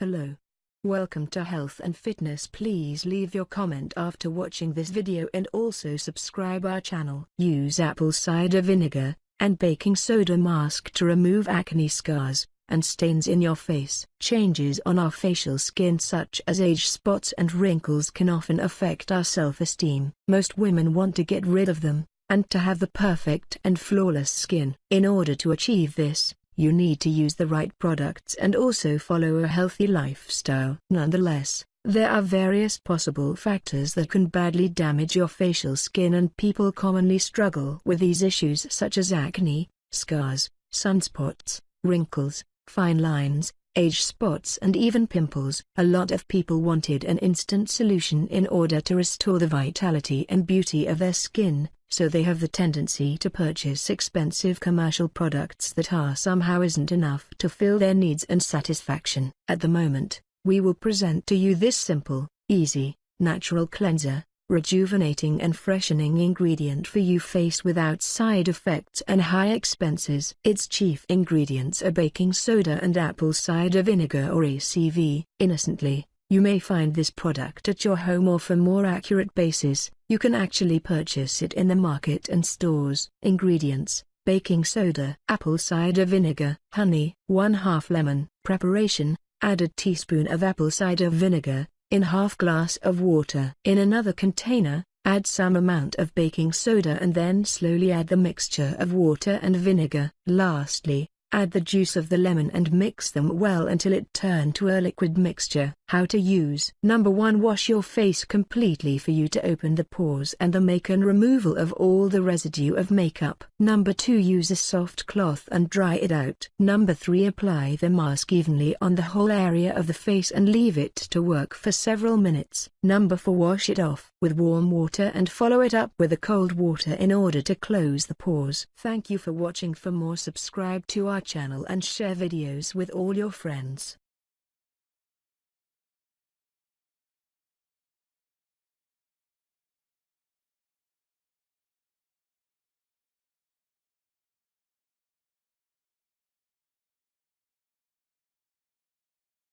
Hello. Welcome to Health and Fitness please leave your comment after watching this video and also subscribe our channel. Use apple cider vinegar and baking soda mask to remove acne scars and stains in your face. Changes on our facial skin such as age spots and wrinkles can often affect our self-esteem. Most women want to get rid of them and to have the perfect and flawless skin. In order to achieve this, you need to use the right products and also follow a healthy lifestyle. Nonetheless, there are various possible factors that can badly damage your facial skin and people commonly struggle with these issues such as acne, scars, sunspots, wrinkles, fine lines, age spots and even pimples. A lot of people wanted an instant solution in order to restore the vitality and beauty of their skin, so they have the tendency to purchase expensive commercial products that are somehow isn't enough to fill their needs and satisfaction. At the moment, we will present to you this simple, easy, natural cleanser, rejuvenating and freshening ingredient for you face without side effects and high expenses. Its chief ingredients are baking soda and apple cider vinegar or ACV. Innocently, you may find this product at your home or for more accurate basis, you can actually purchase it in the market and stores. Ingredients, baking soda, apple cider vinegar, honey, 1 half lemon. Preparation, add a teaspoon of apple cider vinegar, in half glass of water. In another container, add some amount of baking soda and then slowly add the mixture of water and vinegar. Lastly, Add the juice of the lemon and mix them well until it turn to a liquid mixture. How to use Number 1 Wash your face completely for you to open the pores and the make and removal of all the residue of makeup. Number 2 Use a soft cloth and dry it out. Number 3 Apply the mask evenly on the whole area of the face and leave it to work for several minutes. Number 4 Wash it off with warm water and follow it up with a cold water in order to close the pores. Thank you for watching for more subscribe to our channel and share videos with all your friends.